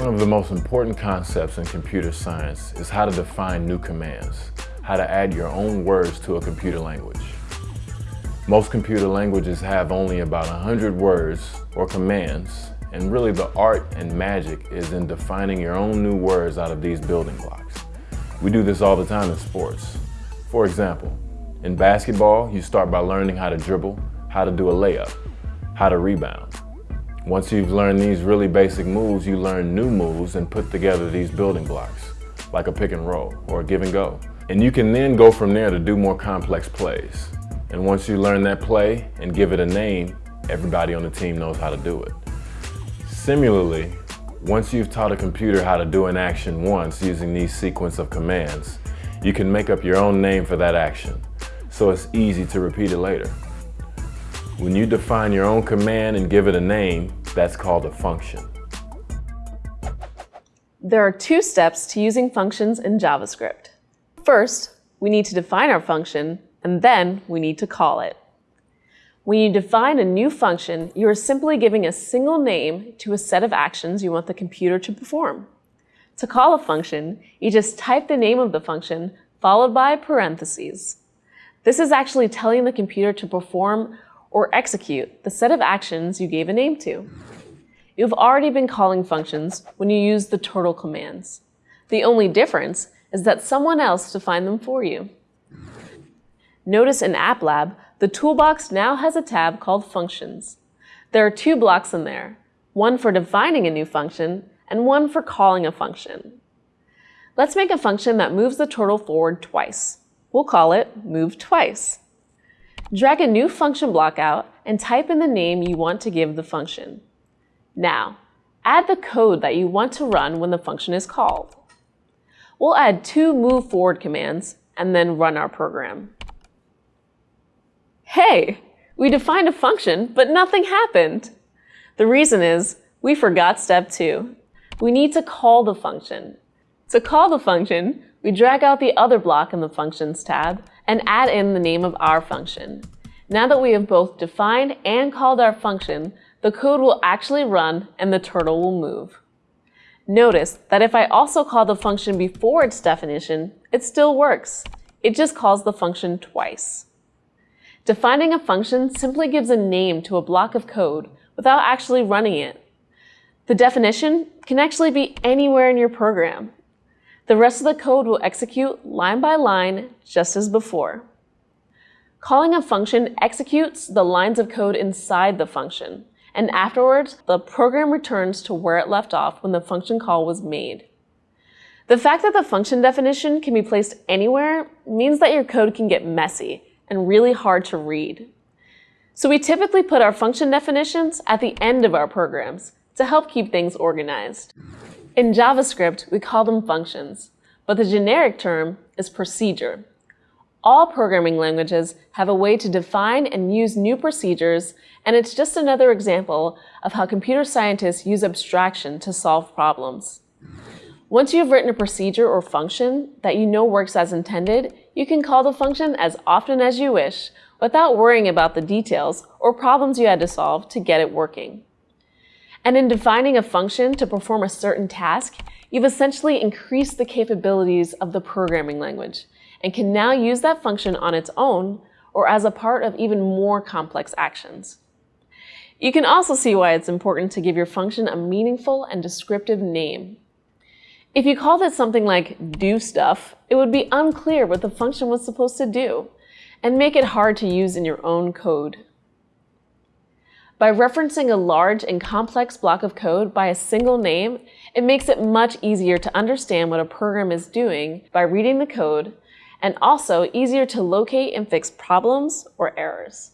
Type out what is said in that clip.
One of the most important concepts in computer science is how to define new commands, how to add your own words to a computer language. Most computer languages have only about 100 words or commands, and really the art and magic is in defining your own new words out of these building blocks. We do this all the time in sports. For example, in basketball, you start by learning how to dribble, how to do a layup, how to rebound. Once you've learned these really basic moves, you learn new moves and put together these building blocks, like a pick and roll or a give and go. And you can then go from there to do more complex plays. And once you learn that play and give it a name, everybody on the team knows how to do it. Similarly, once you've taught a computer how to do an action once using these sequence of commands, you can make up your own name for that action, so it's easy to repeat it later. When you define your own command and give it a name, that's called a function. There are two steps to using functions in JavaScript. First, we need to define our function, and then we need to call it. When you define a new function, you are simply giving a single name to a set of actions you want the computer to perform. To call a function, you just type the name of the function followed by parentheses. This is actually telling the computer to perform or execute the set of actions you gave a name to. You've already been calling functions when you use the turtle commands. The only difference is that someone else defined them for you. Notice in App Lab, the toolbox now has a tab called Functions. There are two blocks in there, one for defining a new function and one for calling a function. Let's make a function that moves the turtle forward twice. We'll call it move twice. Drag a new function block out and type in the name you want to give the function. Now, add the code that you want to run when the function is called. We'll add two move forward commands and then run our program. Hey, we defined a function, but nothing happened. The reason is we forgot step two. We need to call the function. To call the function, we drag out the other block in the Functions tab and add in the name of our function. Now that we have both defined and called our function, the code will actually run and the turtle will move. Notice that if I also call the function before its definition, it still works. It just calls the function twice. Defining a function simply gives a name to a block of code without actually running it. The definition can actually be anywhere in your program. The rest of the code will execute line by line, just as before. Calling a function executes the lines of code inside the function, and afterwards, the program returns to where it left off when the function call was made. The fact that the function definition can be placed anywhere means that your code can get messy and really hard to read. So we typically put our function definitions at the end of our programs to help keep things organized. In JavaScript, we call them functions, but the generic term is procedure. All programming languages have a way to define and use new procedures, and it's just another example of how computer scientists use abstraction to solve problems. Once you've written a procedure or function that you know works as intended, you can call the function as often as you wish without worrying about the details or problems you had to solve to get it working. And in defining a function to perform a certain task, you've essentially increased the capabilities of the programming language and can now use that function on its own or as a part of even more complex actions. You can also see why it's important to give your function a meaningful and descriptive name. If you called it something like do stuff, it would be unclear what the function was supposed to do and make it hard to use in your own code. By referencing a large and complex block of code by a single name, it makes it much easier to understand what a program is doing by reading the code, and also easier to locate and fix problems or errors.